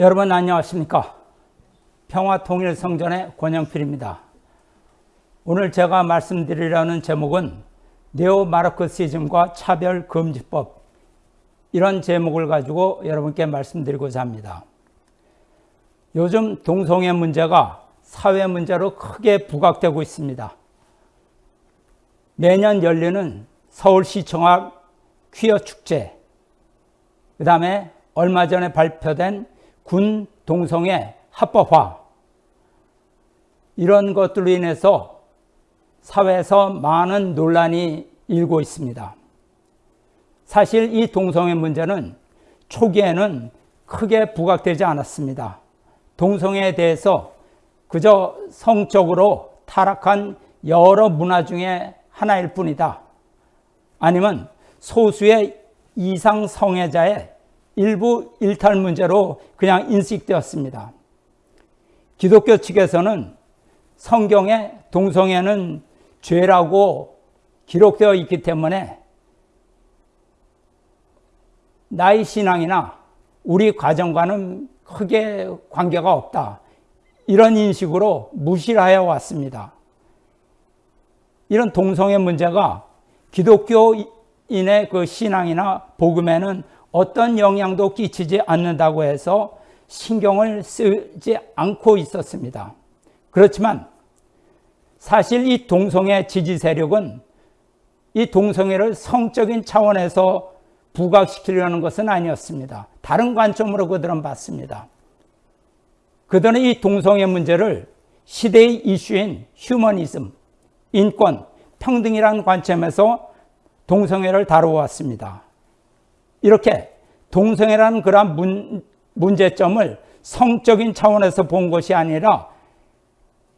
여러분 안녕하십니까? 평화통일성전의 권영필입니다. 오늘 제가 말씀드리려는 제목은 네오마르크시즘과 차별금지법. 이런 제목을 가지고 여러분께 말씀드리고자 합니다. 요즘 동성애 문제가 사회 문제로 크게 부각되고 있습니다. 매년 열리는 서울시청 앞 퀴어 축제 그 다음에 얼마 전에 발표된 군 동성애 합법화 이런 것들로 인해서 사회에서 많은 논란이 일고 있습니다. 사실 이 동성애 문제는 초기에는 크게 부각되지 않았습니다. 동성애에 대해서 그저 성적으로 타락한 여러 문화 중에 하나일 뿐이다. 아니면 소수의 이상 성애자의 일부 일탈 문제로 그냥 인식되었습니다. 기독교 측에서는 성경에 동성애는 죄라고 기록되어 있기 때문에 나의 신앙이나 우리 가정과는 크게 관계가 없다. 이런 인식으로 무시하여 왔습니다. 이런 동성애 문제가 기독교인의 그 신앙이나 복음에는 어떤 영향도 끼치지 않는다고 해서 신경을 쓰지 않고 있었습니다. 그렇지만 사실 이 동성애 지지 세력은 이 동성애를 성적인 차원에서 부각시키려는 것은 아니었습니다. 다른 관점으로 그들은 봤습니다. 그들은 이 동성애 문제를 시대의 이슈인 휴머니즘, 인권, 평등이라는 관점에서 동성애를 다루어왔습니다. 이렇게 동성애라는 그러한 문, 문제점을 성적인 차원에서 본 것이 아니라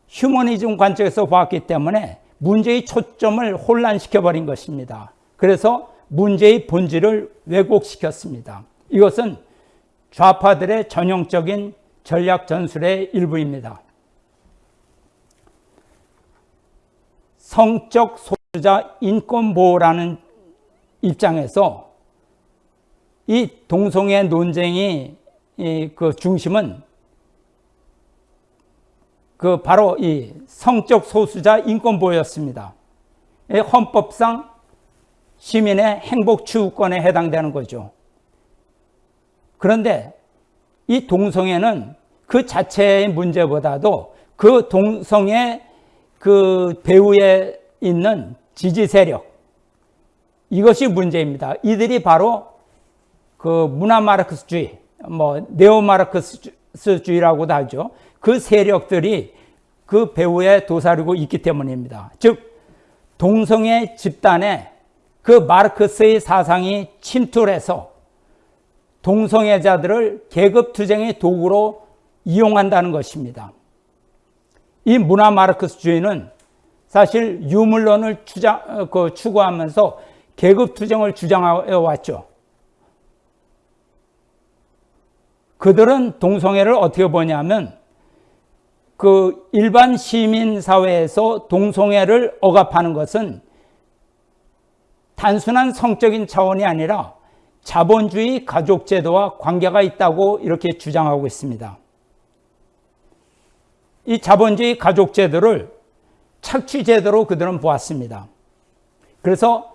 휴머니즘 관점에서 보았기 때문에 문제의 초점을 혼란시켜버린 것입니다. 그래서 문제의 본질을 왜곡시켰습니다. 이것은 좌파들의 전형적인 전략 전술의 일부입니다. 성적 소유자 인권 보호라는 입장에서 이 동성애 논쟁이 그 중심은 그 바로 이 성적 소수자 인권 보호였습니다. 헌법상 시민의 행복 추구권에 해당되는 거죠. 그런데 이 동성애는 그 자체의 문제보다도 그 동성애 그 배후에 있는 지지 세력 이것이 문제입니다. 이들이 바로 그 문화 마르크스주의, 뭐 네오 마르크스주의라고도 하죠. 그 세력들이 그 배후에 도사리고 있기 때문입니다. 즉 동성애 집단에 그 마르크스의 사상이 침투해서 동성애자들을 계급 투쟁의 도구로 이용한다는 것입니다. 이 문화 마르크스주의는 사실 유물론을 어, 그 추구하면서 계급 투쟁을 주장해 왔죠. 그들은 동성애를 어떻게 보냐면 그 일반 시민 사회에서 동성애를 억압하는 것은 단순한 성적인 차원이 아니라 자본주의 가족제도와 관계가 있다고 이렇게 주장하고 있습니다. 이 자본주의 가족제도를 착취제도로 그들은 보았습니다. 그래서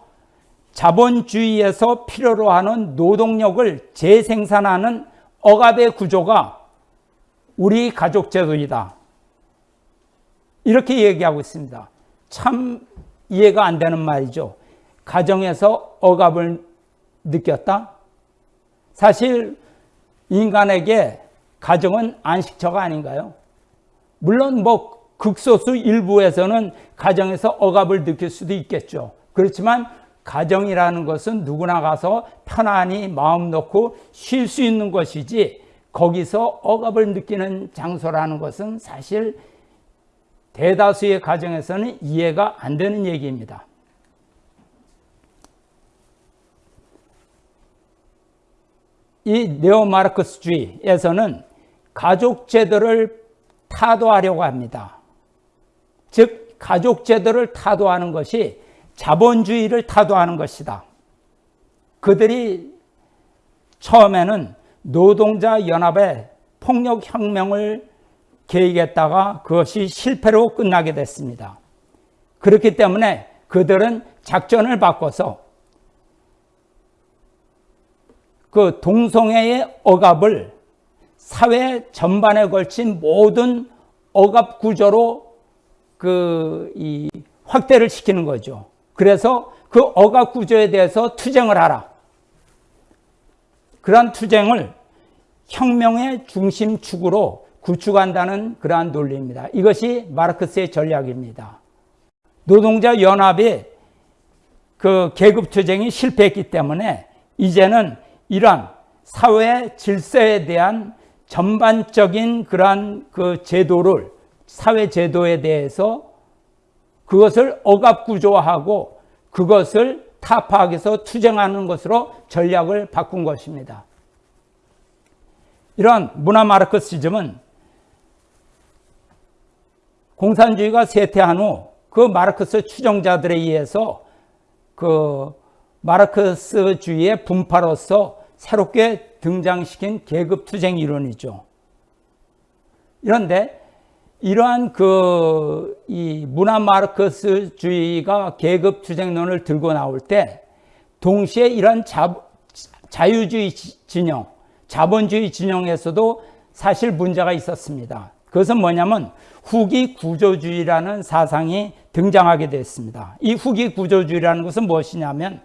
자본주의에서 필요로 하는 노동력을 재생산하는 억압의 구조가 우리 가족 제도이다. 이렇게 얘기하고 있습니다. 참 이해가 안 되는 말이죠. 가정에서 억압을 느꼈다? 사실 인간에게 가정은 안식처가 아닌가요? 물론 뭐 극소수 일부에서는 가정에서 억압을 느낄 수도 있겠죠. 그렇지만 가정이라는 것은 누구나 가서 편안히 마음 놓고 쉴 수 있는 것이지 거기서 억압을 느끼는 장소라는 것은 사실 대다수의 가정에서는 이해가 안 되는 얘기입니다. 이 네오마르크스주의에서는 가족 제도를 타도하려고 합니다. 즉 가족 제도를 타도하는 것이 자본주의를 타도하는 것이다. 그들이 처음에는 노동자 연합의 폭력 혁명을 계획했다가 그것이 실패로 끝나게 됐습니다. 그렇기 때문에 그들은 작전을 바꿔서 그 동성애의 억압을 사회 전반에 걸친 모든 억압 구조로 그이 확대를 시키는 거죠. 그래서 그 억압 구조에 대해서 투쟁을 하라. 그러한 투쟁을 혁명의 중심축으로 구축한다는 그러한 논리입니다. 이것이 마르크스의 전략입니다. 노동자 연합이 그 계급 투쟁이 실패했기 때문에 이제는 이러한 사회 질서에 대한 전반적인 그러한 그 제도를 사회 제도에 대해서 그것을 억압 구조화하고 그것을 타파하기위해서 투쟁하는 것으로 전략을 바꾼 것입니다. 이러한 문화 마르크시즘은 공산주의가 쇠퇴한 후 그 마르크스 추종자들에 의해서 그 마르크스주의의 분파로서 새롭게 등장시킨 계급 투쟁 이론이죠. 이런데 이러한 그 이 문화 마르크스주의가 계급 투쟁론을 들고 나올 때 동시에 이런 자, 자유주의 진영, 자본주의 진영에서도 사실 문제가 있었습니다. 그것은 뭐냐면 후기 구조주의라는 사상이 등장하게 됐습니다. 이 후기 구조주의라는 것은 무엇이냐면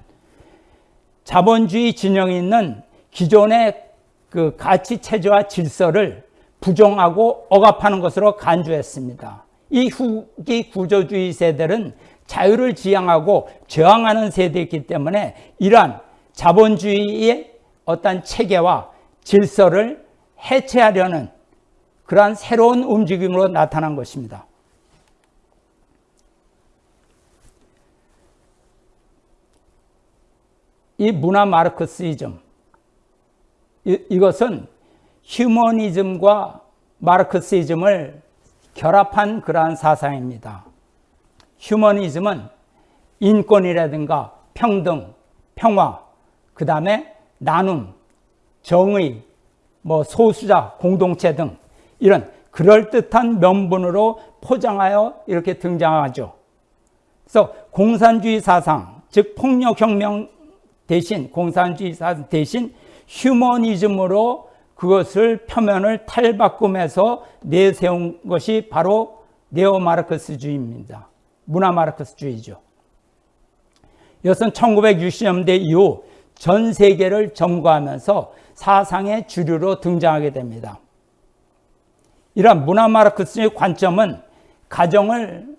자본주의 진영이 있는 기존의 그 가치 체제와 질서를 부정하고 억압하는 것으로 간주했습니다. 이 후기 구조주의 세대는 자유를 지향하고 저항하는 세대이기 때문에 이러한 자본주의의 어떤 체계와 질서를 해체하려는 그러한 새로운 움직임으로 나타난 것입니다. 이 문화 마르크스이즘 이것은 휴머니즘과 마르크시즘을 결합한 그러한 사상입니다. 휴머니즘은 인권이라든가 평등, 평화, 그 다음에 나눔, 정의, 뭐 소수자, 공동체 등 이런 그럴듯한 명분으로 포장하여 이렇게 등장하죠. 그래서 공산주의 사상, 즉 폭력혁명 대신 공산주의 사상 대신 휴머니즘으로 그것을 표면을 탈바꿈해서 내세운 것이 바로 네오마르크스주의입니다. 문화마르크스주의죠. 이것은 1960년대 이후 전 세계를 점거하면서 사상의 주류로 등장하게 됩니다. 이러한 문화마르크스의 관점은 가정을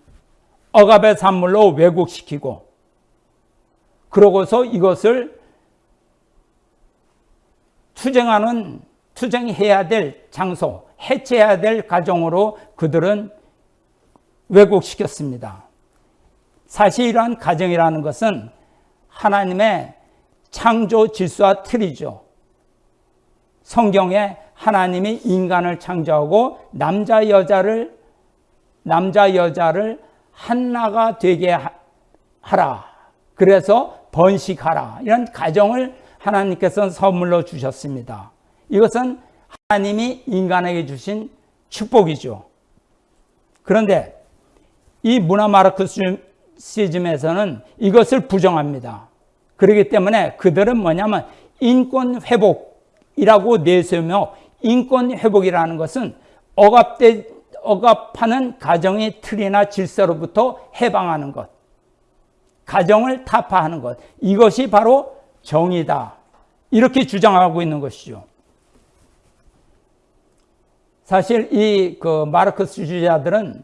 억압의 산물로 왜곡시키고 그러고서 이것을 투쟁하는 투쟁해야 될 장소, 해체해야 될 가정으로 그들은 왜곡시켰습니다. 사실 이러한 가정이라는 것은 하나님의 창조 질서와 틀이죠. 성경에 하나님이 인간을 창조하고 남자 여자를 남자 여자를 하나가 되게 하라. 그래서 번식하라. 이런 가정을 하나님께서 선물로 주셨습니다. 이것은 하나님이 인간에게 주신 축복이죠. 그런데 이 문화 마르크시즘에서는 이것을 부정합니다. 그렇기 때문에 그들은 뭐냐면 인권 회복이라고 내세우며 인권 회복이라는 것은 억압돼 억압하는 가정의 틀이나 질서로부터 해방하는 것, 가정을 타파하는 것, 이것이 바로 정의다. 이렇게 주장하고 있는 것이죠. 사실 이 그 마르크스주의자들은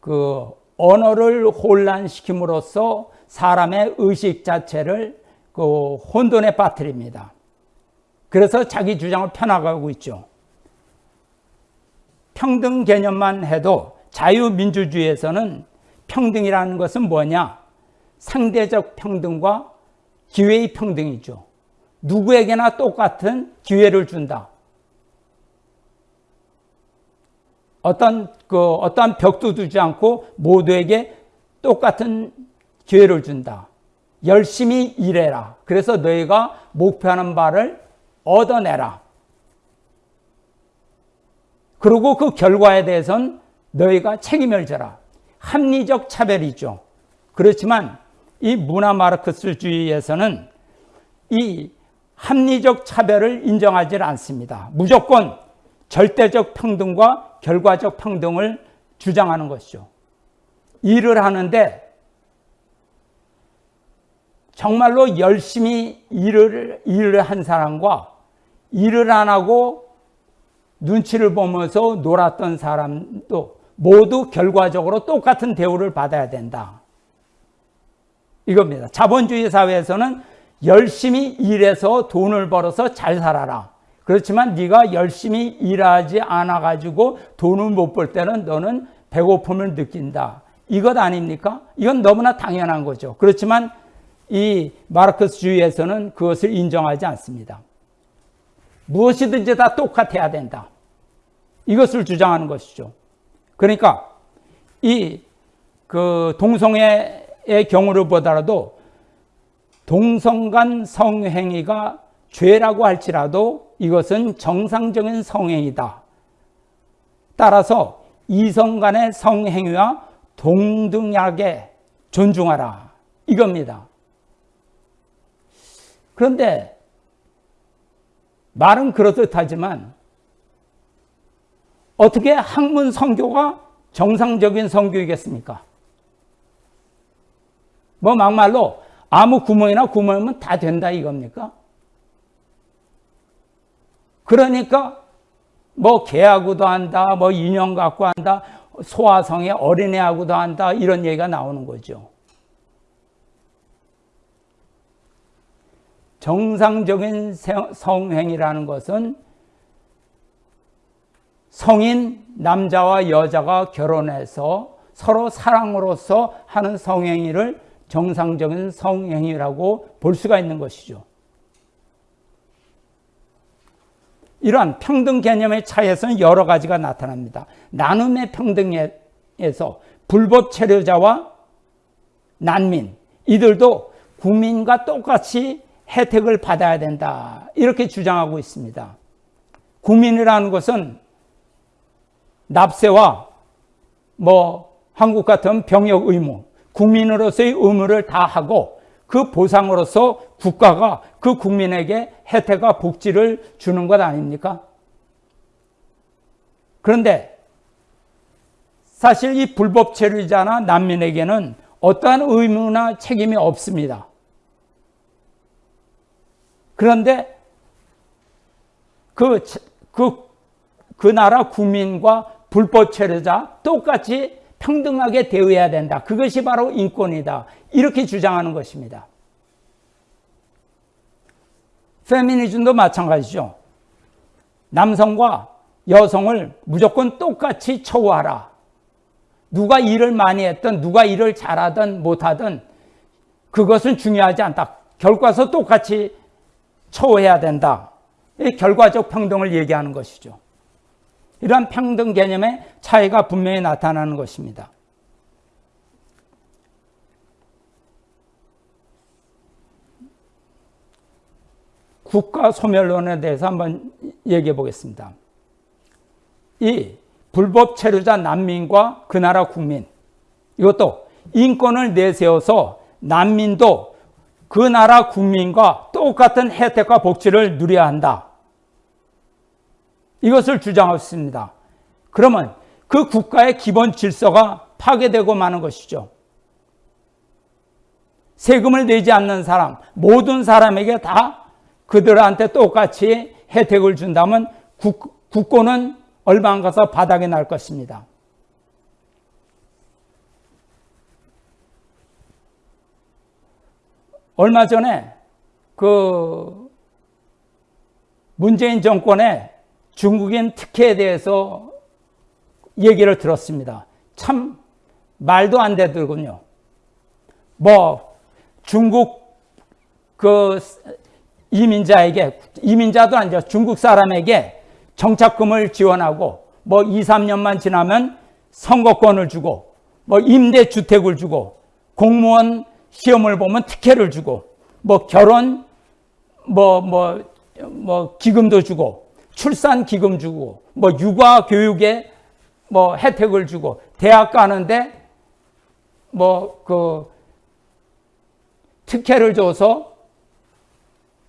그 언어를 혼란시킴으로써 사람의 의식 자체를 그 혼돈에 빠뜨립니다. 그래서 자기 주장을 펴나가고 있죠. 평등 개념만 해도 자유민주주의에서는 평등이라는 것은 뭐냐? 상대적 평등과 기회의 평등이죠. 누구에게나 똑같은 기회를 준다. 어떤 그 어떠한 벽도 두지 않고 모두에게 똑같은 기회를 준다. 열심히 일해라. 그래서 너희가 목표하는 바를 얻어내라. 그리고 그 결과에 대해서는 너희가 책임을 져라. 합리적 차별이죠. 그렇지만 이 문화 마르크스주의에서는 이 합리적 차별을 인정하지 않습니다. 무조건 절대적 평등과 결과적 평등을 주장하는 것이죠. 일을 하는데 정말로 열심히 일을, 일을 한 사람과 일을 안 하고 눈치를 보면서 놀았던 사람도 모두 결과적으로 똑같은 대우를 받아야 된다. 이겁니다. 자본주의 사회에서는 열심히 일해서 돈을 벌어서 잘 살아라. 그렇지만 네가 열심히 일하지 않아 가지고 돈을 못 벌 때는 너는 배고픔을 느낀다. 이것 아닙니까? 이건 너무나 당연한 거죠. 그렇지만 이 마르크스주의에서는 그것을 인정하지 않습니다. 무엇이든지 다 똑같아야 된다. 이것을 주장하는 것이죠. 그러니까 이 그 동성애의 경우를 보더라도 동성 간 성행위가 죄라고 할지라도 이것은 정상적인 성행위다. 따라서 이성 간의 성행위와 동등하게 존중하라. 이겁니다. 그런데 말은 그렇듯하지만 어떻게 학문 성교가 정상적인 성교이겠습니까? 뭐 막말로 아무 구멍이나 구멍이면 다 된다 이겁니까? 그러니까 뭐 개하고도 한다, 뭐 인형 갖고 한다, 소아성의 어린애하고도 한다 이런 얘기가 나오는 거죠. 정상적인 성행이라는 것은 성인 남자와 여자가 결혼해서 서로 사랑으로서 하는 성행위를 정상적인 성행위라고 볼 수가 있는 것이죠. 이러한 평등 개념의 차이에서는 여러 가지가 나타납니다. 나눔의 평등에서 불법 체류자와 난민, 이들도 국민과 똑같이 혜택을 받아야 된다. 이렇게 주장하고 있습니다. 국민이라는 것은 납세와 뭐 한국 같은 병역 의무, 국민으로서의 의무를 다하고 그 보상으로서 국가가 그 국민에게 혜택과 복지를 주는 것 아닙니까? 그런데 사실 이 불법 체류자나 난민에게는 어떠한 의무나 책임이 없습니다. 그런데 그, 그, 그 나라 국민과 불법 체류자 똑같이 평등하게 대우해야 된다. 그것이 바로 인권이다. 이렇게 주장하는 것입니다. 페미니즘도 마찬가지죠. 남성과 여성을 무조건 똑같이 처우하라. 누가 일을 많이 했든 누가 일을 잘하든 못하든 그것은 중요하지 않다. 결과서 똑같이 처우해야 된다. 결과적 평등을 얘기하는 것이죠. 이러한 평등 개념의 차이가 분명히 나타나는 것입니다. 국가 소멸론에 대해서 한번 얘기해 보겠습니다. 이 불법 체류자 난민과 그 나라 국민 이것도 인권을 내세워서 난민도 그 나라 국민과 똑같은 혜택과 복지를 누려야 한다. 이것을 주장했습니다. 그러면 그 국가의 기본 질서가 파괴되고 마는 것이죠. 세금을 내지 않는 사람, 모든 사람에게 다 그들한테 똑같이 혜택을 준다면 국, 국고는 얼마 안 가서 바닥에 날 것입니다. 얼마 전에 그 문재인 정권의 중국인 특혜에 대해서 얘기를 들었습니다. 참 말도 안 되더군요. 뭐 중국 그 이민자에게 이민자도 아니죠. 중국 사람에게 정착금을 지원하고 뭐 2, 3년만 지나면 선거권을 주고 뭐 임대 주택을 주고 공무원 시험을 보면 특혜를 주고 뭐 결혼 뭐뭐뭐 뭐 기금도 주고 출산 기금 주고 뭐 육아 교육에 뭐 혜택을 주고 대학 가는데 뭐 그 특혜를 줘서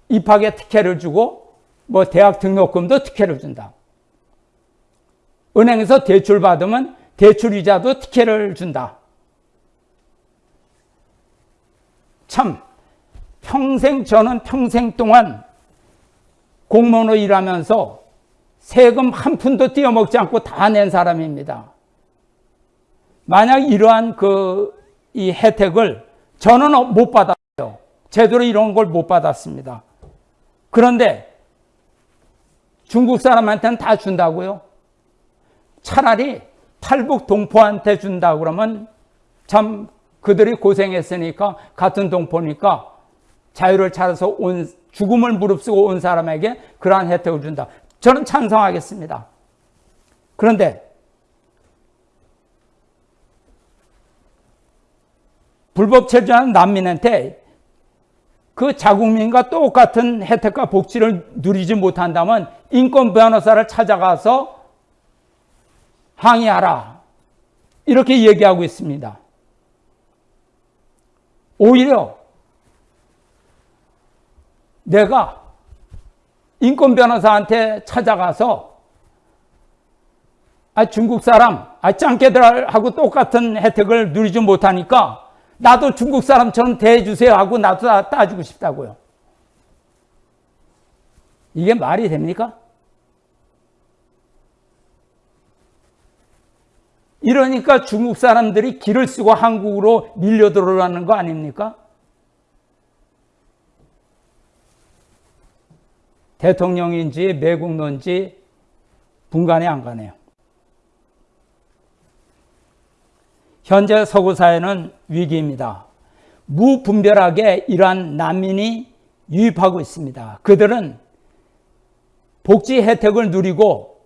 입학에 특혜를 주고 뭐 대학 등록금도 특혜를 준다. 은행에서 대출 받으면 대출 이자도 특혜를 준다. 참 평생 저는 평생 동안 공무원으로 일하면서 세금 한 푼도 띄어먹지 않고 다 낸 사람입니다. 만약 이러한 그 이 혜택을 저는 못 받았어요. 제대로 이런 걸 못 받았습니다. 그런데 중국 사람한테는 다 준다고요? 차라리 탈북 동포한테 준다 그러면 참 그들이 고생했으니까 같은 동포니까 자유를 찾아서 온 죽음을 무릅쓰고 온 사람에게 그러한 혜택을 준다. 저는 찬성하겠습니다. 그런데 불법 체류한 난민한테 그 자국민과 똑같은 혜택과 복지를 누리지 못한다면 인권 변호사를 찾아가서 항의하라. 이렇게 얘기하고 있습니다. 오히려 내가 인권 변호사한테 찾아가서 아, 중국 사람, 아, 짱깨들하고 똑같은 혜택을 누리지 못하니까 나도 중국 사람처럼 대해주세요 하고 나도 따주고 싶다고요. 이게 말이 됩니까? 이러니까 중국 사람들이 길을 쓰고 한국으로 밀려 들어오라는 거 아닙니까? 대통령인지 매국노인지 분간이 안 가네요. 현재 서구 사회는 위기입니다. 무분별하게 이러한 난민이 유입하고 있습니다. 그들은 복지 혜택을 누리고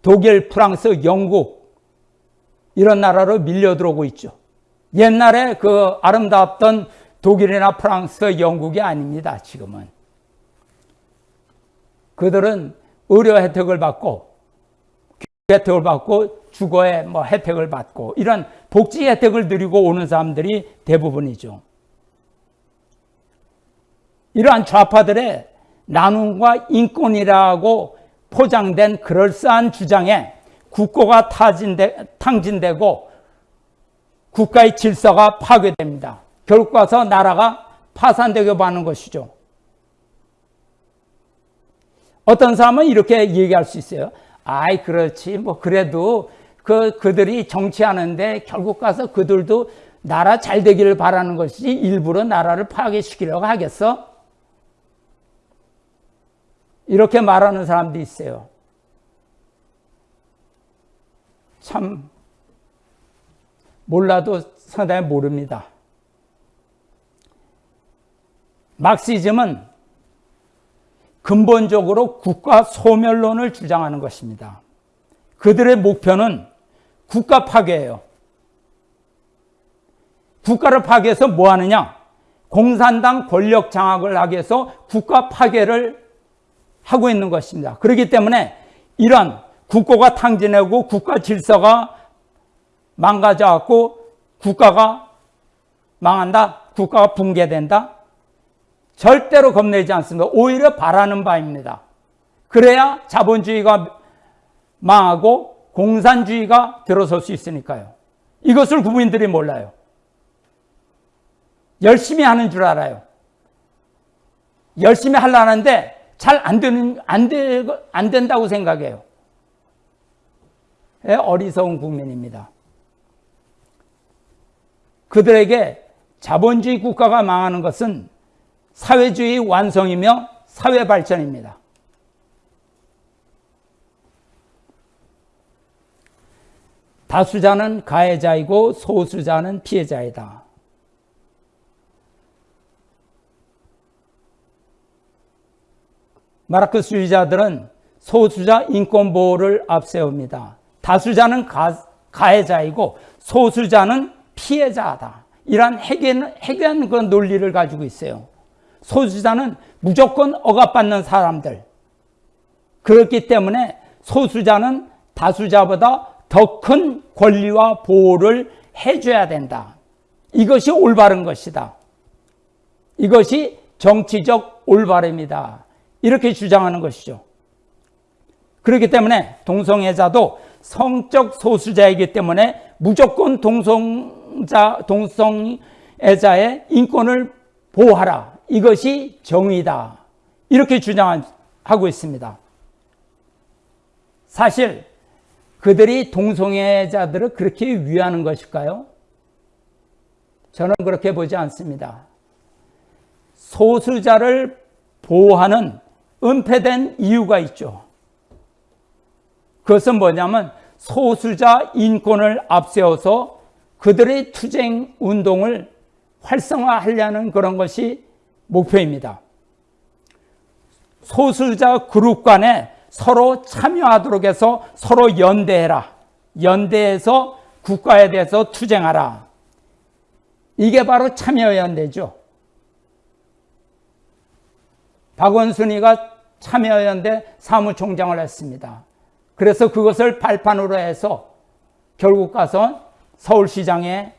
독일, 프랑스, 영국 이런 나라로 밀려 들어오고 있죠. 옛날에 그 아름다웠던 독일이나 프랑스, 영국이 아닙니다. 지금은. 그들은 의료 혜택을 받고 혜택을 받고 주거에 뭐 혜택을 받고 이런 복지 혜택을 누리고 오는 사람들이 대부분이죠. 이러한 좌파들의 나눔과 인권이라고 포장된 그럴싸한 주장에 국고가 타진되, 탕진되고 국가의 질서가 파괴됩니다. 결국 가서 나라가 파산되게 하는 것이죠. 어떤 사람은 이렇게 얘기할 수 있어요. 아이, 그렇지. 뭐, 그래도 그, 그들이 정치하는데 결국 가서 그들도 나라 잘 되기를 바라는 것이지 일부러 나라를 파괴시키려고 하겠어? 이렇게 말하는 사람도 있어요. 참, 몰라도 상당히 모릅니다. 막시즘은 근본적으로 국가 소멸론을 주장하는 것입니다. 그들의 목표는 국가 파괴예요. 국가를 파괴해서 뭐 하느냐? 공산당 권력 장악을 하기 위해서 국가 파괴를 하고 있는 것입니다. 그렇기 때문에 이런 국고가 탕진하고 국가 질서가 망가져갖고 국가가 망한다? 국가가 붕괴된다? 절대로 겁내지 않습니다. 오히려 바라는 바입니다. 그래야 자본주의가 망하고 공산주의가 들어설 수 있으니까요. 이것을 국민들이 몰라요. 열심히 하는 줄 알아요. 열심히 하려는데 잘 안 되는, 안 되, 안 된다고 생각해요. 예, 어리석은 국민입니다. 그들에게 자본주의 국가가 망하는 것은 사회주의 완성이며 사회 발전입니다. 다수자는 가해자이고 소수자는 피해자이다. 마르크스주의자들은 소수자 인권 보호를 앞세웁니다. 다수자는 가, 가해자이고 소수자는 피해자다. 이러한 해괴한, 그런 논리를 가지고 있어요. 소수자는 무조건 억압받는 사람들. 그렇기 때문에 소수자는 다수자보다 더 큰 권리와 보호를 해줘야 된다. 이것이 올바른 것이다. 이것이 정치적 올바름이다. 이렇게 주장하는 것이죠. 그렇기 때문에 동성애자도 성적 소수자이기 때문에 무조건 동성자, 동성애자의 인권을 보호하라. 이것이 정의다. 이렇게 주장하고 있습니다. 사실 그들이 동성애자들을 그렇게 위하는 것일까요? 저는 그렇게 보지 않습니다. 소수자를 보호하는 은폐된 이유가 있죠. 그것은 뭐냐면 소수자 인권을 앞세워서 그들의 투쟁 운동을 활성화하려는 그런 것이 목표입니다. 소수자 그룹 간에 서로 참여하도록 해서 서로 연대해라. 연대해서 국가에 대해서 투쟁하라. 이게 바로 참여연대죠. 박원순이가 참여연대 사무총장을 했습니다. 그래서 그것을 발판으로 해서 결국 가서 서울시장에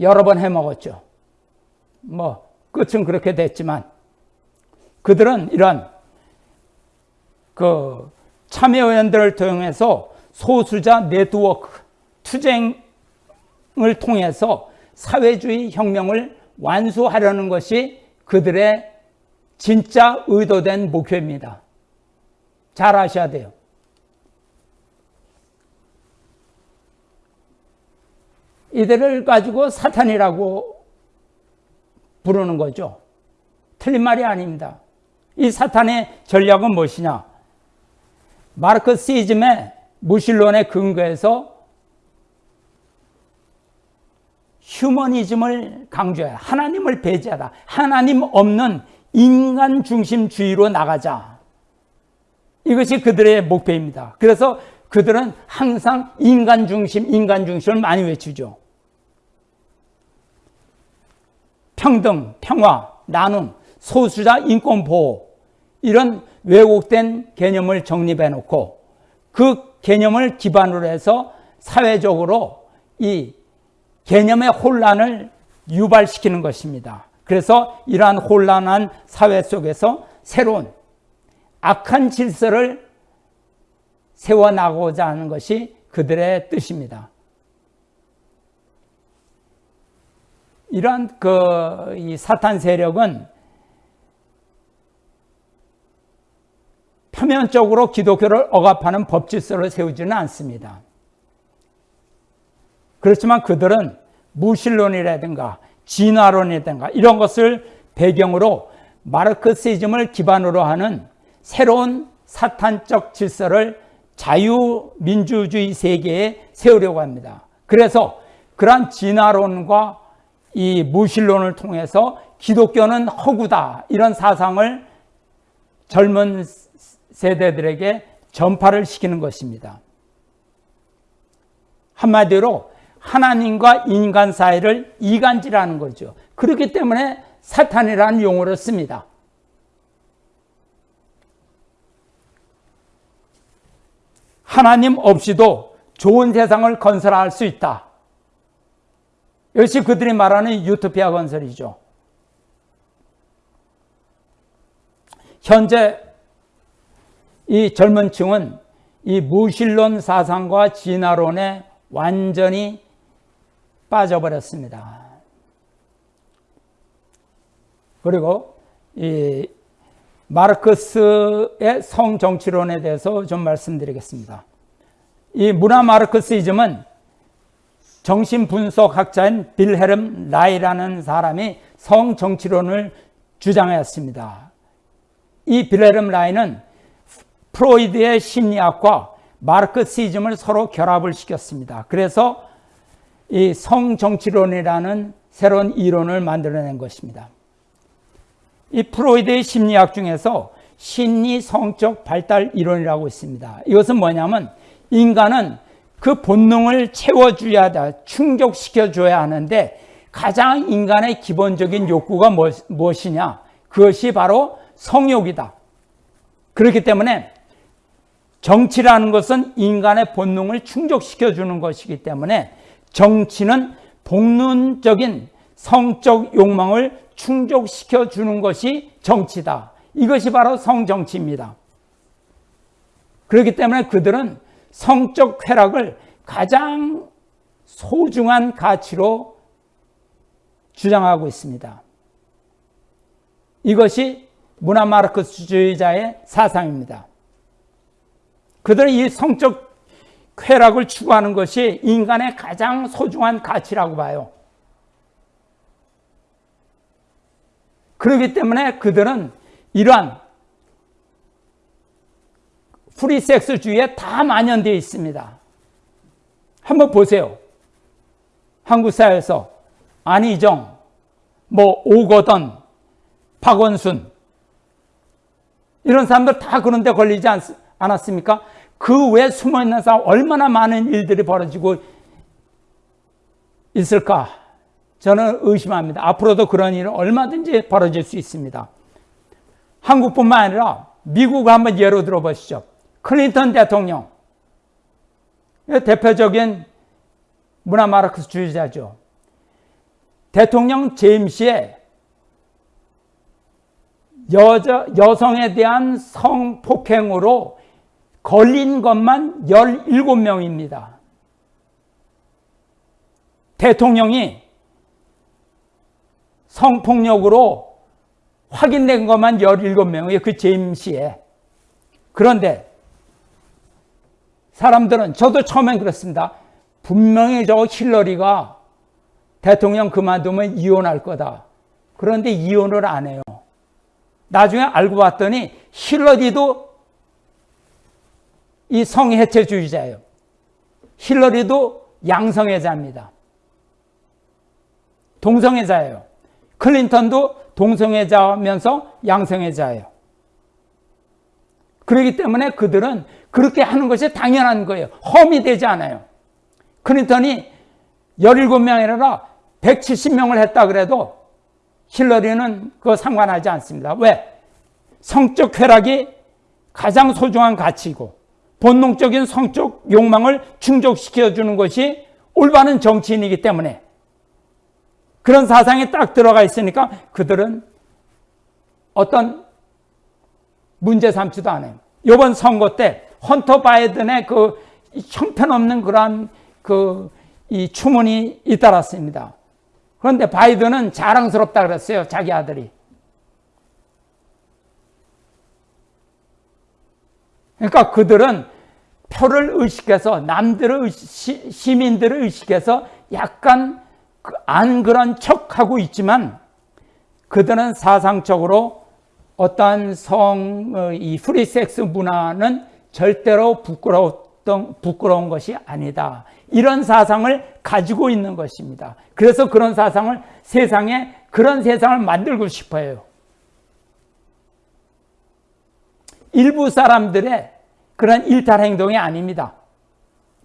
여러 번 해먹었죠. 뭐 끝은 그렇게 됐지만 그들은 이런 그 참여연대를 통해서 소수자 네트워크 투쟁을 통해서 사회주의 혁명을 완수하려는 것이 그들의 진짜 의도된 목표입니다. 잘 아셔야 돼요. 이들을 가지고 사탄이라고 부르는 거죠. 틀린 말이 아닙니다. 이 사탄의 전략은 무엇이냐? 마르크시즘의 무신론에 근거해서 휴머니즘을 강조해 하나님을 배제하다. 하나님 없는 인간 중심주의로 나가자. 이것이 그들의 목표입니다. 그래서 그들은 항상 인간 중심, 인간 중심을 많이 외치죠. 평등, 평화, 나눔, 소수자 인권 보호 이런 왜곡된 개념을 정립해 놓고 그 개념을 기반으로 해서 사회적으로 이 개념의 혼란을 유발시키는 것입니다. 그래서 이러한 혼란한 사회 속에서 새로운 악한 질서를 세워나가고자 하는 것이 그들의 뜻입니다. 이러한 그 이 사탄 세력은 표면적으로 기독교를 억압하는 법 질서를 세우지는 않습니다. 그렇지만 그들은 무신론이라든가 진화론이라든가 이런 것을 배경으로 마르크시즘을 기반으로 하는 새로운 사탄적 질서를 자유민주주의 세계에 세우려고 합니다. 그래서 그러한 진화론과 이 무신론을 통해서 기독교는 허구다 이런 사상을 젊은 세대들에게 전파를 시키는 것입니다. 한마디로 하나님과 인간 사이를 이간질하는 거죠. 그렇기 때문에 사탄이라는 용어를 씁니다. 하나님 없이도 좋은 세상을 건설할 수 있다. 이것이 그들이 말하는 유토피아 건설이죠. 현재 이 젊은 층은 이 무신론 사상과 진화론에 완전히 빠져버렸습니다. 그리고 이 마르크스의 성정치론에 대해서 좀 말씀드리겠습니다. 이 문화 마르크시즘은 정신분석학자인 빌헤름 라이라는 사람이 성정치론을 주장하였습니다. 이 빌헤름 라이는 프로이드의 심리학과 마르크시즘을 서로 결합을 시켰습니다. 그래서 이 성정치론이라는 새로운 이론을 만들어낸 것입니다. 이 프로이드의 심리학 중에서 심리 성적 발달 이론이라고 있습니다. 이것은 뭐냐면 인간은 그 본능을 채워줘야 돼, 충족시켜줘야 하는데 가장 인간의 기본적인 욕구가 무엇이냐? 그것이 바로 성욕이다. 그렇기 때문에 정치라는 것은 인간의 본능을 충족시켜 주는 것이기 때문에 정치는 본능적인 성적 욕망을 충족시켜 주는 것이 정치다. 이것이 바로 성정치입니다. 그렇기 때문에 그들은 성적 쾌락을 가장 소중한 가치로 주장하고 있습니다. 이것이 문화 마르크스주의자의 사상입니다. 그들은 이 성적 쾌락을 추구하는 것이 인간의 가장 소중한 가치라고 봐요. 그렇기 때문에 그들은 이러한 프리섹스주의에 다 만연되어 있습니다. 한번 보세요. 한국 사회에서 안희정, 뭐 오거돈, 박원순 이런 사람들 다 그런 데 걸리지 않, 않았습니까? 그 외에 숨어 있는 사람 얼마나 많은 일들이 벌어지고 있을까? 저는 의심합니다. 앞으로도 그런 일은 얼마든지 벌어질 수 있습니다. 한국뿐만 아니라 미국을 한번 예로 들어보시죠. 클린턴 대통령. 대표적인 문화 마르크스 주의자죠. 대통령 제임스의 여자, 여성에 대한 성폭행으로 걸린 것만 17명입니다. 대통령이 성폭력으로 확인된 것만 17명이에요. 그 제임스에. 그런데 사람들은 저도 처음엔 그렇습니다. 분명히 저 힐러리가 대통령 그만두면 이혼할 거다. 그런데 이혼을 안 해요. 나중에 알고 봤더니 힐러리도 이 성해체주의자예요. 힐러리도 양성애자입니다. 동성애자예요. 클린턴도 동성애자면서 양성애자예요. 그렇기 때문에 그들은 그렇게 하는 것이 당연한 거예요. 험이 되지 않아요. 클린턴이 17명이 아니라 170명을 했다 그래도 힐러리는 그거 상관하지 않습니다. 왜? 성적 쾌락이 가장 소중한 가치이고 본능적인 성적 욕망을 충족시켜 주는 것이 올바른 정치인이기 때문에 그런 사상이 딱 들어가 있으니까 그들은 어떤 문제 삼지도 않아요. 이번 선거 때 헌터 바이든의 그 형편없는 그러한 그 이 추문이 잇따랐습니다. 그런데 바이든은 자랑스럽다 그랬어요. 자기 아들이. 그러니까 그들은 표를 의식해서 남들을 의식, 시민들을 의식해서 약간 그안 그런 척하고 있지만 그들은 사상적으로 어떠한 성, 어, 이 프리섹스 문화는 절대로 부끄러웠던, 부끄러운 것이 아니다. 이런 사상을 가지고 있는 것입니다. 그래서 그런 사상을 세상에 그런 세상을 만들고 싶어요. 일부 사람들의 그런 일탈 행동이 아닙니다.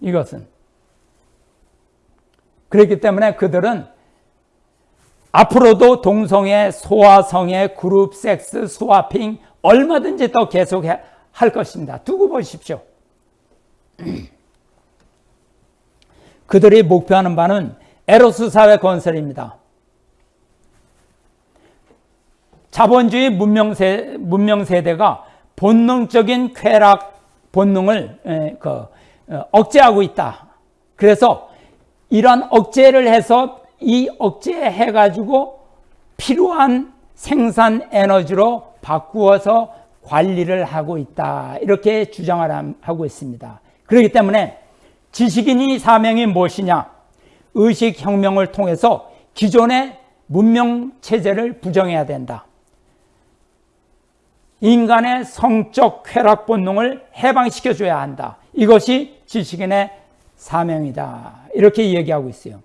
이것은. 그렇기 때문에 그들은 앞으로도 동성애, 소아성애, 그룹 섹스, 스와핑 얼마든지 더 계속 할 것입니다. 두고 보십시오. 그들이 목표하는 바는 에로스 사회 건설입니다. 자본주의 문명, 세, 문명 세대가 본능적인 쾌락 본능을 그, 어, 억제하고 있다. 그래서 이런 억제를 해서 이 억제해 가지고 필요한 생산 에너지로 바꾸어서 관리를 하고 있다. 이렇게 주장을 하고 있습니다. 그렇기 때문에 지식인이 사명이 무엇이냐? 의식혁명을 통해서 기존의 문명 체제를 부정해야 된다. 인간의 성적 쾌락 본능을 해방시켜 줘야 한다. 이것이 지식인의 사명이다. 이렇게 얘기하고 있어요.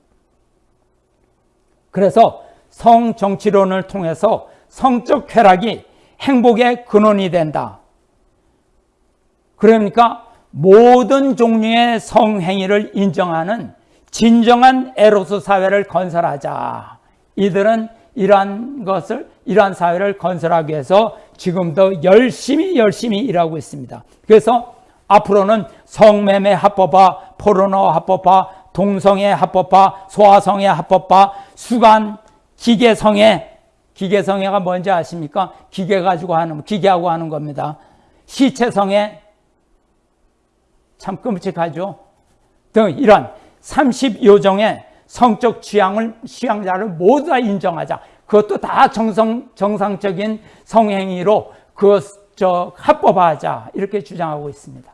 그래서 성정치론을 통해서 성적 쾌락이 행복의 근원이 된다. 그러니까 모든 종류의 성행위를 인정하는 진정한 에로스 사회를 건설하자. 이들은 이러한 것을, 이러한 사회를 건설하기 위해서 지금도 열심히 열심히 일하고 있습니다. 그래서 앞으로는 성매매 합법화, 포르노 합법화, 동성애 합법화, 소아성애 합법화, 수간, 기계성애, 기계성애가 뭔지 아십니까? 기계 가지고 하는, 기계하고 하는 겁니다. 시체성애, 참 끔찍하죠? 등 이런 30요정의 성적 취향을, 취향자를 모두 다 인정하자. 그것도 다 정성, 정상적인 성행위로 그, 저, 합법화하자. 이렇게 주장하고 있습니다.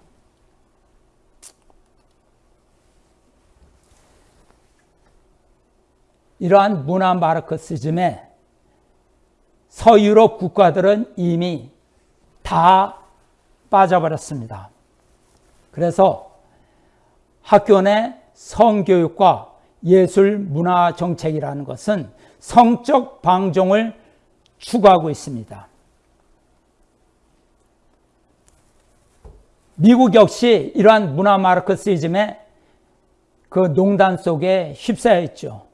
이러한 문화 마르크시즘에 서유럽 국가들은 이미 다 빠져버렸습니다. 그래서 학교 내 성교육과 예술 문화 정책이라는 것은 성적 방종을 추구하고 있습니다. 미국 역시 이러한 문화 마르크시즘의 그 농단 속에 휩싸여 있죠.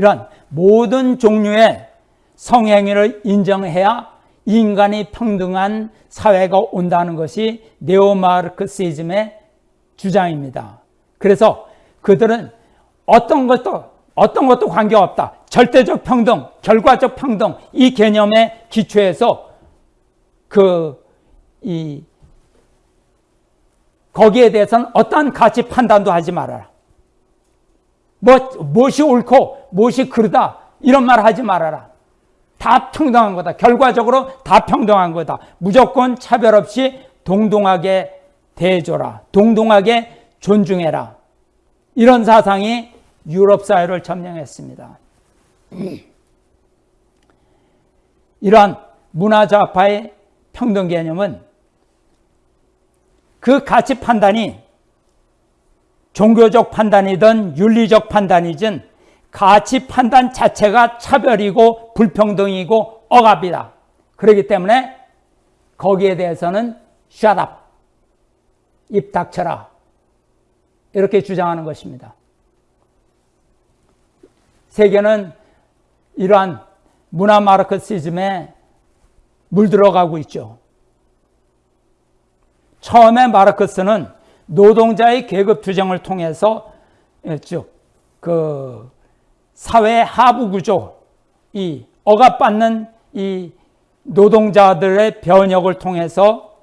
이런 모든 종류의 성행위를 인정해야 인간이 평등한 사회가 온다는 것이 네오마르크시즘의 주장입니다. 그래서 그들은 어떤 것도 어떤 것도 관계없다. 절대적 평등, 결과적 평등 이 개념의 기초에서 그 이 거기에 대해서는 어떠한 가치 판단도 하지 말아라. 뭐 무엇이 옳고 무엇이 그르다 이런 말 하지 말아라. 다 평등한 거다. 결과적으로 다 평등한 거다. 무조건 차별 없이 동등하게 대해줘라. 동등하게 존중해라. 이런 사상이 유럽 사회를 점령했습니다. 이러한 문화좌파의 평등 개념은 그 가치 판단이 종교적 판단이든 윤리적 판단이든 가치 판단 자체가 차별이고 불평등이고 억압이다. 그렇기 때문에 거기에 대해서는 up, 입 닥쳐라. 이렇게 주장하는 것입니다. 세계는 이러한 문화 마르크시즘에 물들어가고 있죠. 처음에 마르크스는 노동자의 계급 투쟁을 통해서 즉 그 사회 하부 구조, 이 억압받는 이 노동자들의 변혁을 통해서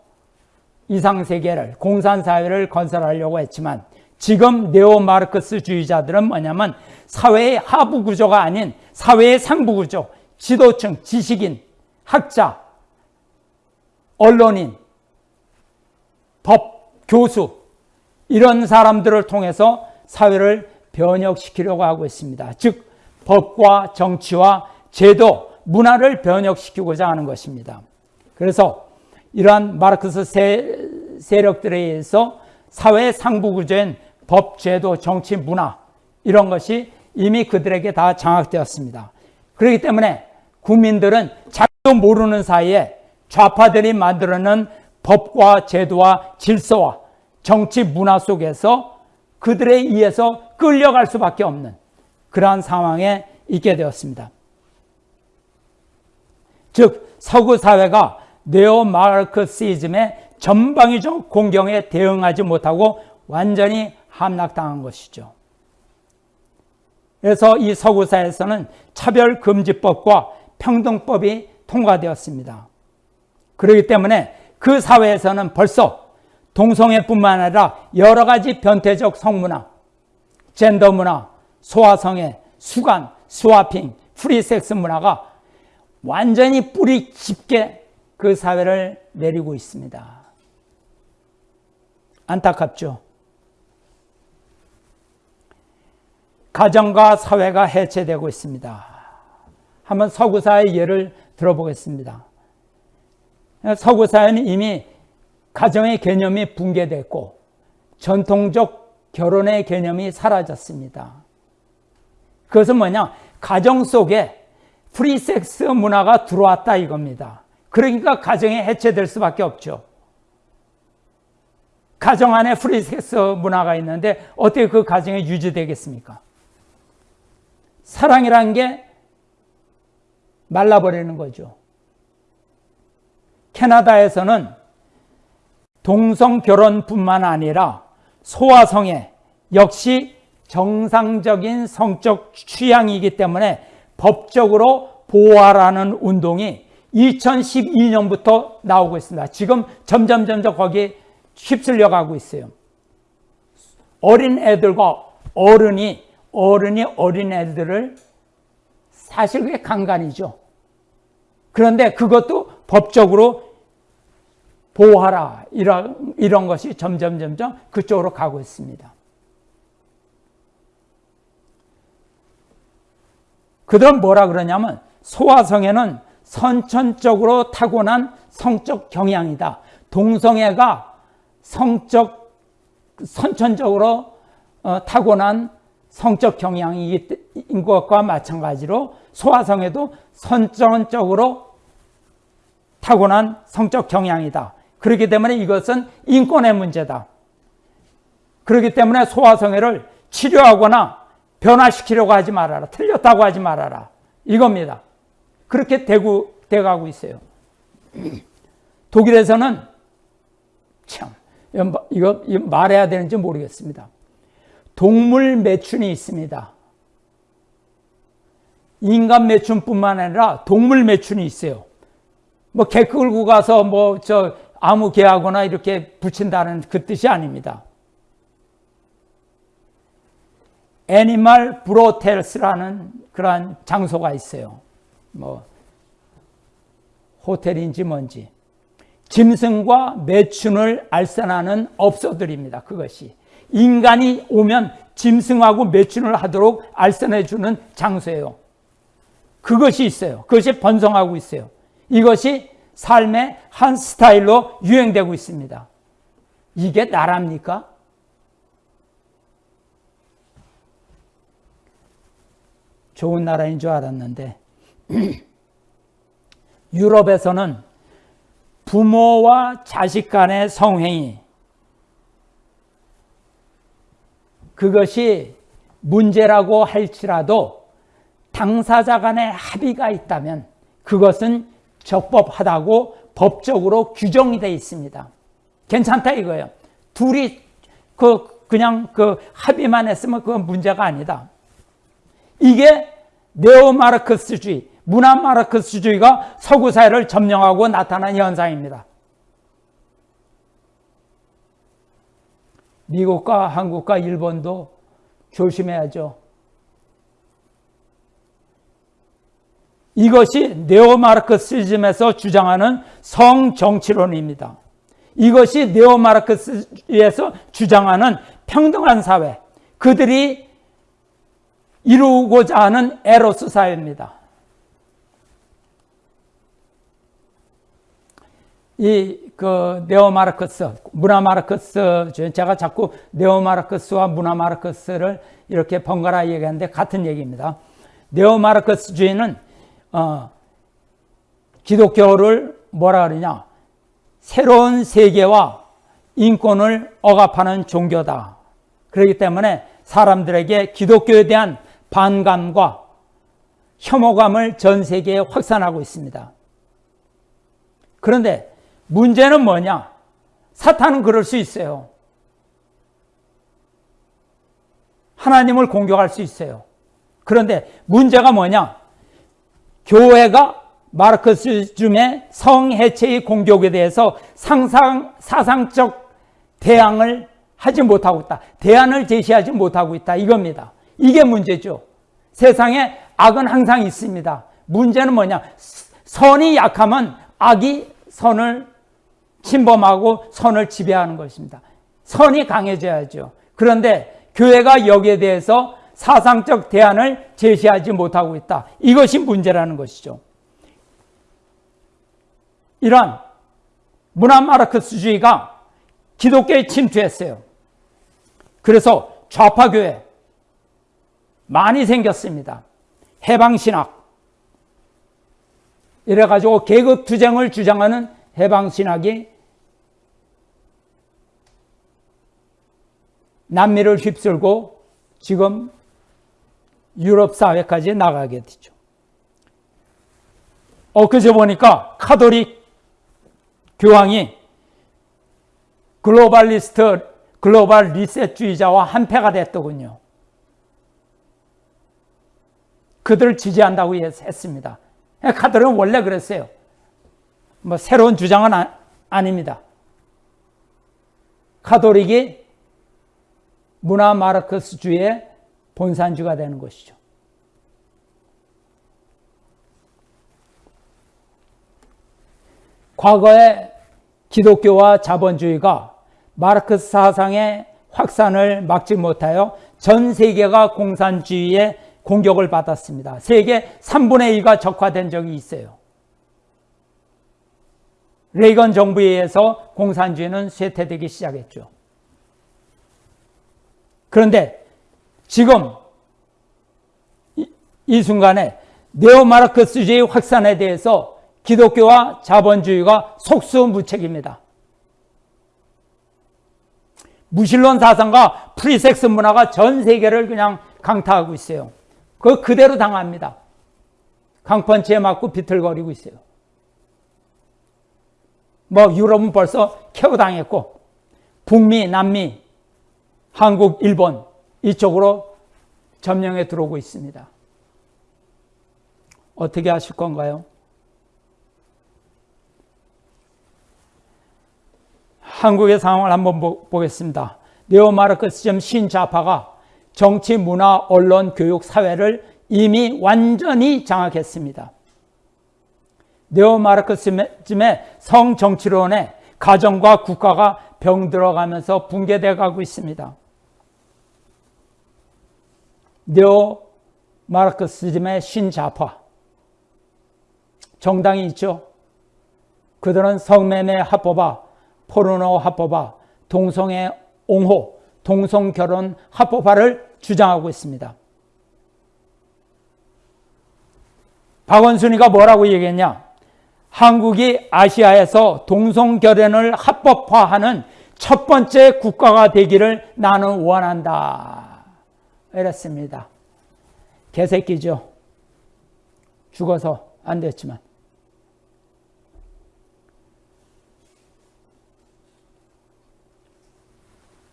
이상 세계를 공산 사회를 건설하려고 했지만 지금 네오 마르크스주의자들은 뭐냐면 사회의 하부 구조가 아닌 사회의 상부 구조, 지도층, 지식인, 학자, 언론인, 법, 교수 이런 사람들을 통해서 사회를 변혁시키려고 하고 있습니다. 즉 법과 정치와 제도, 문화를 변혁시키고자 하는 것입니다. 그래서 이러한 마르크스 세, 력들에 의해서 사회 상부 구조인 법, 제도, 정치, 문화 이런 것이 이미 그들에게 다 장악되었습니다. 그렇기 때문에 국민들은 자기도 모르는 사이에 좌파들이 만들어낸 법과 제도와 질서와 정치 문화 속에서 그들에 의해서 끌려갈 수밖에 없는 그러한 상황에 있게 되었습니다. 즉 서구 사회가 네오 마르크시즘의 전방위적 공격에 대응하지 못하고 완전히 함락당한 것이죠. 그래서 이 서구 사회에서는 차별금지법과 평등법이 통과되었습니다. 그렇기 때문에 그 사회에서는 벌써 동성애뿐만 아니라 여러 가지 변태적 성문화, 젠더 문화, 소아성애, 수간, 스와핑, 프리섹스 문화가 완전히 뿌리 깊게 그 사회를 내리고 있습니다. 안타깝죠. 가정과 사회가 해체되고 있습니다. 한번 서구사의 예를 들어보겠습니다. 서구사회는 이미 가정의 개념이 붕괴됐고 전통적 결혼의 개념이 사라졌습니다. 그것은 뭐냐? 가정 속에 프리섹스 문화가 들어왔다 이겁니다. 그러니까 가정이 해체될 수밖에 없죠. 가정 안에 프리섹스 문화가 있는데 어떻게 그 가정이 유지되겠습니까? 사랑이라는 게 말라버리는 거죠. 캐나다에서는 동성 결혼뿐만 아니라 소아성애 역시 정상적인 성적 취향이기 때문에 법적으로 보호하라는 운동이 2012년부터 나오고 있습니다. 지금 점점 점점 거기에 휩쓸려 가고 있어요. 어린 애들과 어른이 어른이 어린 애들을 사실 그게 강간이죠. 그런데 그것도 법적으로 보호하라 이런 이런 것이 점점 점점 그쪽으로 가고 있습니다. 그들은 뭐라 그러냐면 소아성애는 선천적으로 타고난 성적 경향이다. 동성애가 성적 선천적으로 어, 타고난 성적 경향인 것과 마찬가지로 소아성애도 선천적으로 타고난 성적 경향이다. 그렇기 때문에 이것은 인권의 문제다. 그렇기 때문에 소아성애를 치료하거나 변화시키려고 하지 말아라. 틀렸다고 하지 말아라. 이겁니다. 그렇게 되고, 돼가고 있어요. 독일에서는 참, 이거, 이거 말해야 되는지 모르겠습니다. 동물 매춘이 있습니다. 인간 매춘뿐만 아니라 동물 매춘이 있어요. 뭐 개 끌고 가서 뭐 저 아무 개하거나 이렇게 붙인다는 그 뜻이 아닙니다. 애니멀 브로텔스라는 그러한 장소가 있어요. 뭐 호텔인지 뭔지 짐승과 매춘을 알선하는 업소들입니다. 그것이 인간이 오면 짐승하고 매춘을 하도록 알선해 주는 장소예요. 그것이 있어요. 그것이 번성하고 있어요. 이것이 삶의 한 스타일로 유행되고 있습니다. 이게 나랍니까? 좋은 나라인 줄 알았는데 유럽에서는 부모와 자식 간의 성행위 그것이 문제라고 할지라도 당사자 간의 합의가 있다면 그것은 적법하다고 법적으로 규정이 되어 있습니다. 괜찮다 이거예요. 둘이 그 그냥 그 합의만 했으면 그건 문제가 아니다. 이게 네오마르크스주의, 문화 마르크스주의가 서구 사회를 점령하고 나타난 현상입니다. 미국과 한국과 일본도 조심해야죠. 이것이 네오마르크시즘에서 주장하는 성정치론입니다. 이것이 네오마르크스에서 주장하는 평등한 사회, 그들이 이루고자 하는 에로스 사회입니다. 이 그 네오마르크스, 문화마르크스, 제가 자꾸 네오마르크스와 문화마르크스를 이렇게 번갈아 얘기하는데 같은 얘기입니다. 네오마르크스주의는 어, 기독교를 뭐라 그러냐? 새로운 세계와 인권을 억압하는 종교다. 그렇기 때문에 사람들에게 기독교에 대한 반감과 혐오감을 전 세계에 확산하고 있습니다. 그런데 문제는 뭐냐? 사탄은 그럴 수 있어요. 하나님을 공격할 수 있어요. 그런데 문제가 뭐냐? 교회가 마르크스즘의 성해체의 공격에 대해서 상상, 사상적 대항을 하지 못하고 있다. 대안을 제시하지 못하고 있다. 이겁니다. 이게 문제죠. 세상에 악은 항상 있습니다. 문제는 뭐냐? 선이 약하면 악이 선을 침범하고 선을 지배하는 것입니다. 선이 강해져야죠. 그런데 교회가 여기에 대해서 사상적 대안을 제시하지 못하고 있다. 이것이 문제라는 것이죠. 이런 문화 마르크스주의가 기독교에 침투했어요. 그래서 좌파교회, 많이 생겼습니다. 해방신학. 이래가지고 계급투쟁을 주장하는 해방신학이 남미를 휩쓸고 지금 유럽 사회까지 나가게 되죠. 엊그제 보니까 카톨릭 교황이 글로벌리스트, 글로벌 리셋주의자와 한패가 됐더군요. 그들을 지지한다고 했습니다. 카들은 원래 그랬어요. 뭐 새로운 주장은 아, 닙니다 카톨릭이 문화 마르크스주의의 본산주가 되는 것이죠. 과거에 기독교와 자본주의가 마르크스 사상의 확산을 막지 못하여 전 세계가 공산주의의 공격을 받았습니다. 세계 3분의 2가 적화된 적이 있어요. 레이건 정부에 의해서 공산주의는 쇠퇴되기 시작했죠. 그런데 지금 이, 이 순간에 네오마르크스주의 확산에 대해서 기독교와 자본주의가 속수무책입니다. 무신론 사상과 프리섹스 문화가 전 세계를 그냥 강타하고 있어요. 그 그대로 당합니다. 강펀치에 맞고 비틀거리고 있어요. 뭐 유럽은 벌써 KO 당했고 북미, 남미, 한국, 일본 이쪽으로 점령에 들어오고 있습니다. 어떻게 하실 건가요? 한국의 상황을 한번 보 겠습니다. 네오마르크스즘 신좌파가 정치, 문화, 언론, 교육, 사회를 이미 완전히 장악했습니다. 네오마르크스즘의 성정치론에 가정과 국가가 병들어가면서 붕괴되어 가고 있습니다. 네오마르크스즘의 신좌파 정당이 있죠. 그들은 성매매 합법화, 포르노 합법화, 동성애 옹호, 동성결혼 합법화를 주장하고 있습니다. 박원순이가 뭐라고 얘기했냐? 한국이 아시아에서 동성결혼을 합법화하는 첫 번째 국가가 되기를 나는 원한다. 이랬습니다. 개새끼죠. 죽어서 안 됐지만.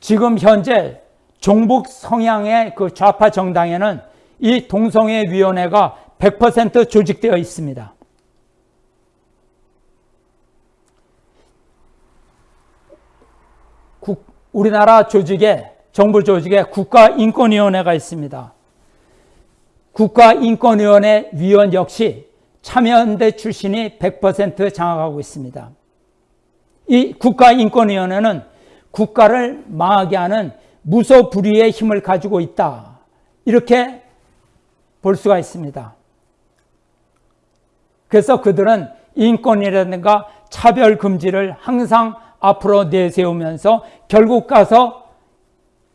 지금 현재 종북 성향의 그 좌파 정당에는 이 동성애 위원회가 100% 조직되어 있습니다. 국, 우리나라 조직에 정부 조직에 국가인권위원회가 있습니다. 국가인권위원회 위원 역시 참여연대 출신이 100% 장악하고 있습니다. 이 국가인권위원회는 국가를 망하게 하는 무소불위의 힘을 가지고 있다. 이렇게 볼 수가 있습니다. 그래서 그들은 인권이라든가 차별 금지를 항상 앞으로 내세우면서 결국 가서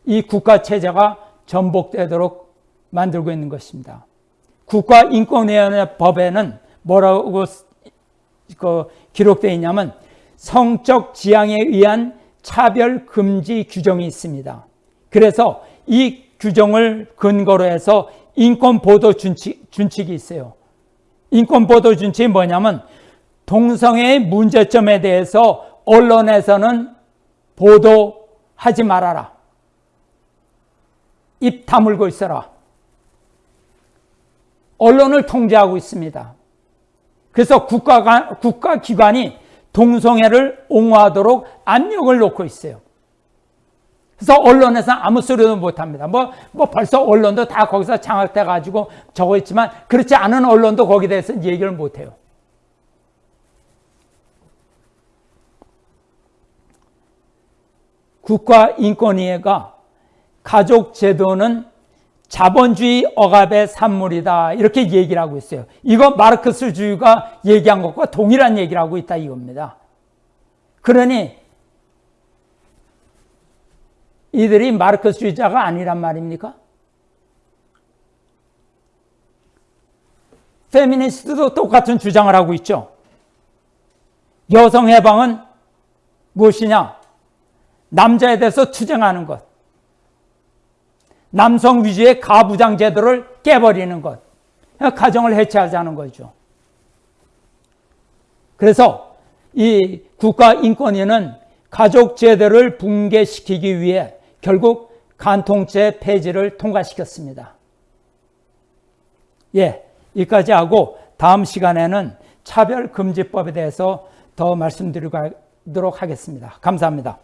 이 국가 체제가 전복되도록 만들고 있는 것입니다. 국가인권위원회 법에는 뭐라고 그 기록되어 있냐면 성적 지향에 의한 차별 금지 규정이 있습니다. 그래서 이 규정을 근거로 해서 인권 보도 준칙, 준칙이 있어요. 인권 보도 준칙이 뭐냐면 동성애의 문제점에 대해서 언론에서는 보도하지 말아라. 입 다물고 있어라. 언론을 통제하고 있습니다. 그래서 국가가, 국가기관이 동성애를 옹호하도록 압력을 놓고 있어요. 그래서 언론에서 아무 소리도 못 합니다. 뭐, 뭐 벌써 언론도 다 거기서 장악돼 가지고 적어 있지만 그렇지 않은 언론도 거기에 대해서 얘기를 못 해요. 국가인권위회가 가족제도는 자본주의 억압의 산물이다. 이렇게 얘기를 하고 있어요. 이거 마르크스주의가 얘기한 것과 동일한 얘기를 하고 있다 이겁니다. 그러니 이들이 마르크스주의자가 아니란 말입니까? 페미니스트도 똑같은 주장을 하고 있죠. 여성 해방은 무엇이냐? 남자에 대해서 투쟁하는 것. 남성 위주의 가부장 제도를 깨버리는 것. 가정을 해체하자는 거죠. 그래서 이 국가인권위는 가족 제도를 붕괴시키기 위해 결국 간통죄 폐지를 통과시켰습니다. 예, 여기까지 하고 다음 시간에는 차별금지법에 대해서 더 말씀드리도록 하겠습니다. 감사합니다.